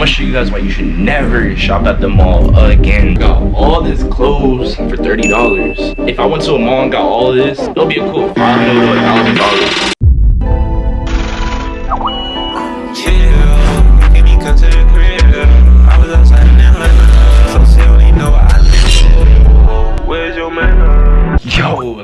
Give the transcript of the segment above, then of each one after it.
gonna show you guys why you should never shop at the mall again. Got all this clothes for $30. If I went to a mall and got all this, it'll be a cool 500 to $1,000.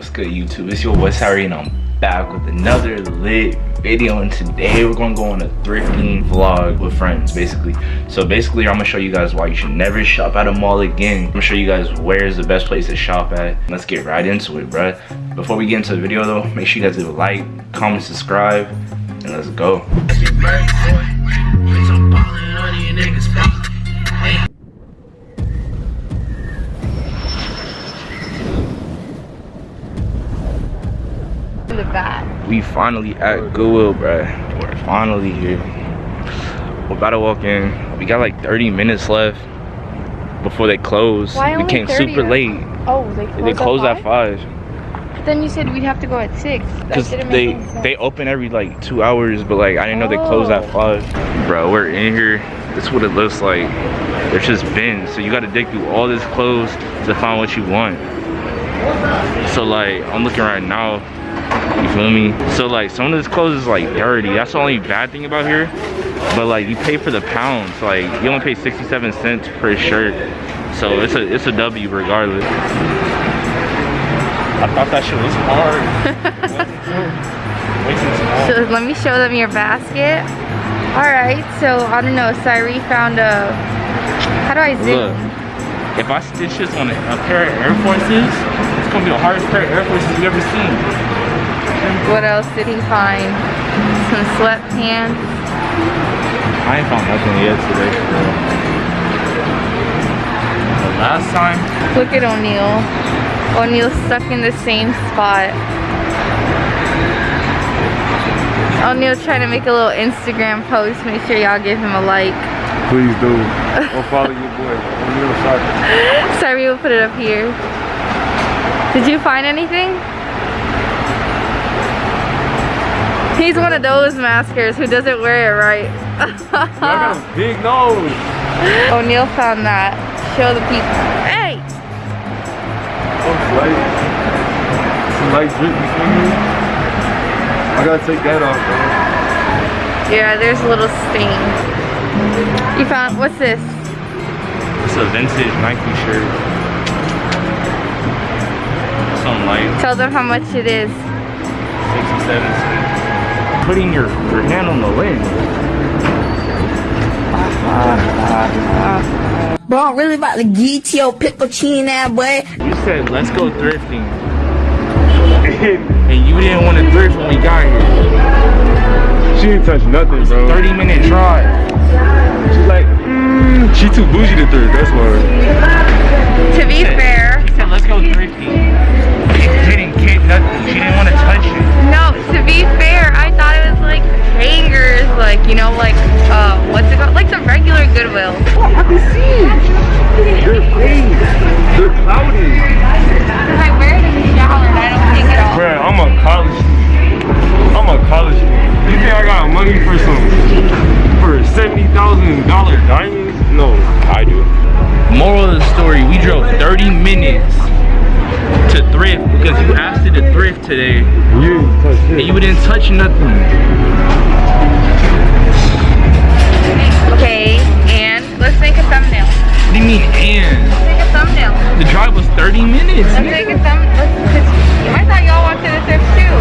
What's good YouTube? It's your boy Sari and I'm back with another lit video and today we're gonna go on a thrifting vlog with friends basically. So basically i'm gonna show you guys why you should never shop at a mall again. I'm gonna show you guys where is the best place to shop at. Let's get right into it bruh. Before we get into the video though make sure you guys leave a like comment subscribe and let's go the back. We finally at Goodwill, bro. We're finally here. We're about to walk in. We got like 30 minutes left before they close. Why we came 30? super late. Oh, they close, They close at at five? five. Then you said we'd have to go at six. Cause they make any sense. they open every like two hours, but like I didn't know they close at Oh. five. Bro, we're in here. This is what it looks like. There's just bins, so you got to dig through all this clothes to find what you want. So like I'm looking right now. You feel me? So like some of this clothes is like dirty. That's the only bad thing about here. But like you pay for the pounds. Like you only pay 67 cents per shirt. So it's a it's a W regardless. I thought that shit was hard. Way too small. So let me show them your basket. All right, so I don't know, Cyree found a, how do I zoom? Look, if I stitch this on a, a pair of Air Forces, it's gonna be the hardest pair of Air Forces you've ever seen. What else did he find? Some sweatpants. I ain't found nothing yet today. The last time, Look at O'Neal. O'Neal's stuck in the same spot. O'Neal trying to make a little Instagram post. Make sure y'all give him a like. Please do. Go follow your boy. O'Neal Sorry, we'll put it up here. Did you find anything? He's one of those maskers who doesn't wear it right. I got a big nose. O'Neal found that. Show the people. Hey! Some light. Some light drip between. I gotta take that off, bro. Yeah, there's a little stain. You found, what's this? it's a vintage Nike shirt. Some like Tell them how much it is. 67 cents. Putting your, your hand on the lens. Bro, I'm really about to get your pickle chin that boy. You said let's go thrifting. and you didn't want to thrift when we got here. She didn't touch nothing, bro. 30 minute drive. She's like, mm, she too bougie to thrift, that's why. What's it called? Like the regular Goodwill. I can see. They're fake. They're cloudy. Because I wear it in the shower and I don't take it off. Bruh, I'm a college student. I'm a college student. You think I got money for some, for $70,000 diamonds? No, I do. Moral of the story, we drove 30 minutes to thrift because you asked it to thrift today You didn't touch and you didn't touch nothing. Do you mean and? Let's make a thumbnail. The drive was 30 minutes. Let's make a thumb. Let's, I thought y'all wanted to thrift too.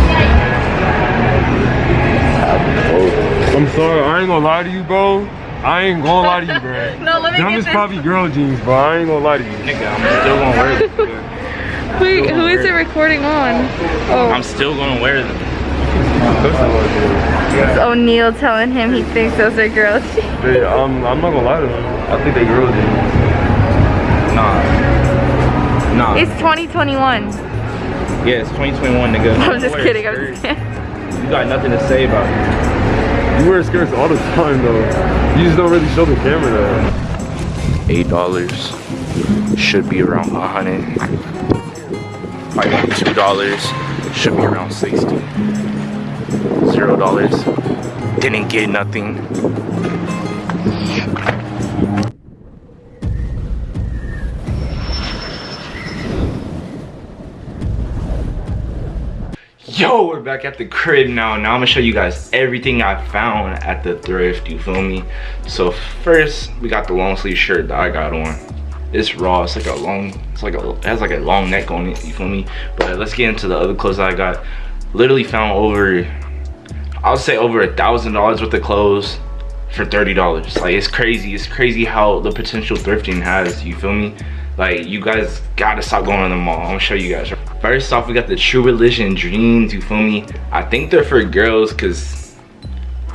I'm sorry, I ain't gonna lie to you, bro. I ain't gonna lie to you, bro. No, let me Them get this. probably girl jeans, bro. I ain't gonna lie to you. Nigga, I'm still gonna wear them. Wait, who is it recording on? Oh, I'm still gonna wear them. it's O'Neal telling him he thinks those are girls. They, um, I'm not gonna lie to him. I think they girl jeans. Nah. Nah. it's 2021. yeah, it's 2021, nigga. I'm just kidding. I'm skirts. just kidding. You got nothing to say about it. You wear skirts all the time, though. You just don't really show the camera that. eight dollars should be around a hundred like two dollars should be around 60 zero dollars didn't get nothing Yo, we're back at the crib now. Now I'm gonna show you guys everything I found at the thrift, you feel me? So first, we got the long sleeve shirt that I got on. It's raw, it's like a long, it's like a, it has like a long neck on it, you feel me? But let's get into the other clothes I got. Literally found over, I'll say over a thousand dollars worth of clothes for $30. Like it's crazy, it's crazy how the potential thrifting has, you feel me? Like you guys gotta stop going to the mall. I'm gonna show you guys. First off, we got the True Religion Dreams, you feel me? I think they're for girls cause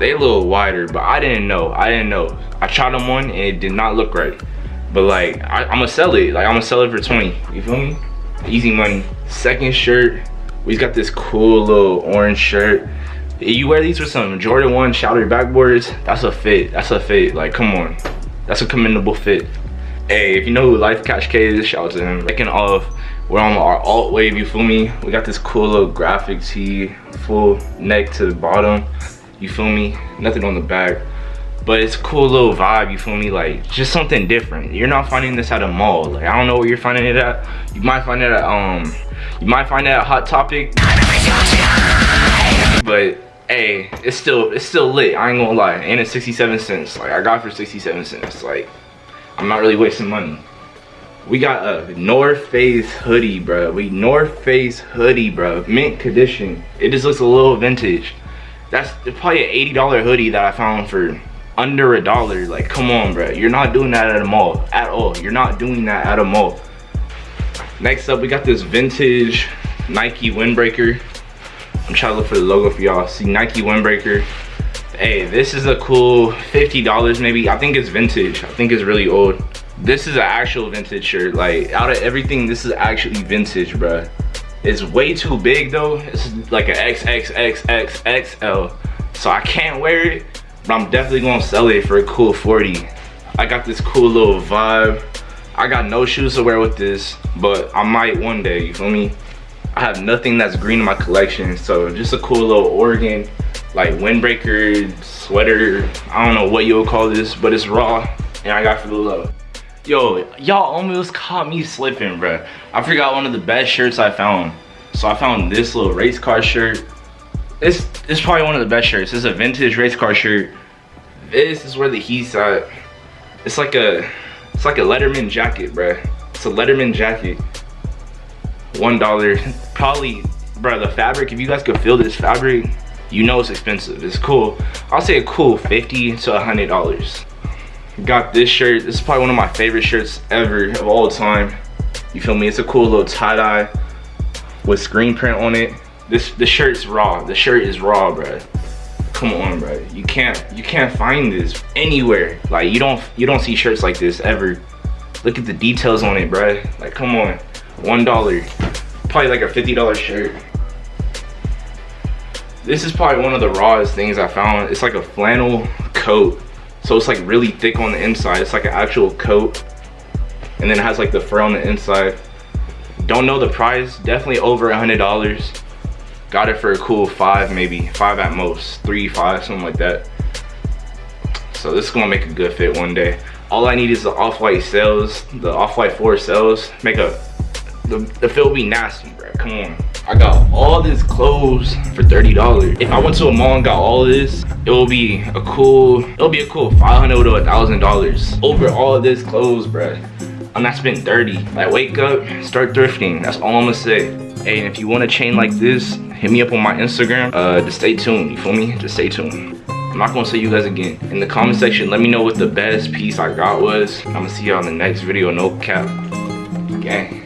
they a little wider, but I didn't know, I didn't know. I tried them on and it did not look right. But like, I, am gonna sell it. Like I'm gonna sell it for 20, you feel me? Easy money. Second shirt, we got this cool little orange shirt. You wear these with some Jordan 1 Shattered Backboards, that's a fit, that's a fit. Like, come on. That's a commendable fit. Hey, if you know who Life Catch K is, shout out to him. Second off, we're on our alt wave, you feel me? We got this cool little graphic tee, full neck to the bottom, you feel me? Nothing on the back. But it's cool little vibe, you feel me? Like, just something different. You're not finding this at a mall. Like, I don't know where you're finding it at. You might find it at, um, you might find it at Hot Topic. But, hey, it's still, it's still lit. I ain't gonna lie. And it's 67 cents. Like, I got for 67 cents. Like, I'm not really wasting money. We got a North Face hoodie, bro. We North Face hoodie, bro. Mint condition. It just looks a little vintage. That's probably an $80 hoodie that I found for under a dollar. Like, come on, bro. You're not doing that at a mall at all. You're not doing that at a mall. Next up, we got this vintage Nike windbreaker. I'm trying to look for the logo for y'all. See Nike windbreaker hey this is a cool 50 dollars maybe i think it's vintage i think it's really old this is an actual vintage shirt. Like out of everything this is actually vintage bruh. It's way too big though. It's like an xxxxxl so i can't wear it but i'm definitely gonna sell it for a cool 40 i got this cool little vibe. I got no shoes to wear with this but i might one day you feel me? I have nothing that's green in my collection so just a cool little oregon like windbreaker sweater. I don't know what you'll call this but it's raw and i got for the love yo y'all almost caught me slipping bruh. I forgot one of the best shirts i found. So i found this little race car shirt. It's it's probably one of the best shirts. It's a vintage race car shirt. This is where the heat's at. It's like a it's like a letterman jacket bruh. It's a letterman jacket. One dollar. Probably bruh the fabric if you guys could feel this fabric you know it's expensive. It's cool. I'll say a cool 50 to a 100 dollars got this shirt. This is probably one of my favorite shirts ever of all time. You feel me? It's a cool little tie-dye with screen print on it. This the shirt's raw. The shirt is raw bro come on bro you can't you can't find this anywhere. Like you don't you don't see shirts like this ever. Look at the details on it bro like come on. One dollar. Probably like a 50 dollar shirt. This is probably one of the rawest things I found. It's like a flannel coat. So it's like really thick on the inside. It's like an actual coat. And then it has like the fur on the inside. Don't know the price. Definitely over a hundred dollars. Got it for a cool five, maybe five at most, three, five, something like that. So this is gonna make a good fit one day. All I need is the Off-White Sails, the Off-White four Sails. Make a, the, the fit will be nasty, bro. Come on. I got all this clothes for $30. If I went to a mall and got all this, it will be a cool, it'll be a cool 500 to a $1,000 over all this clothes, bruh. I'm not spending 30. Like wake up, start thrifting. That's all I'm gonna say. Hey, and if you want a chain like this, hit me up on my Instagram. Uh, just stay tuned, you feel me? Just stay tuned. I'm not gonna say you guys again. In the comment section, let me know what the best piece I got was. I'm gonna see y'all in the next video, no cap. Gang.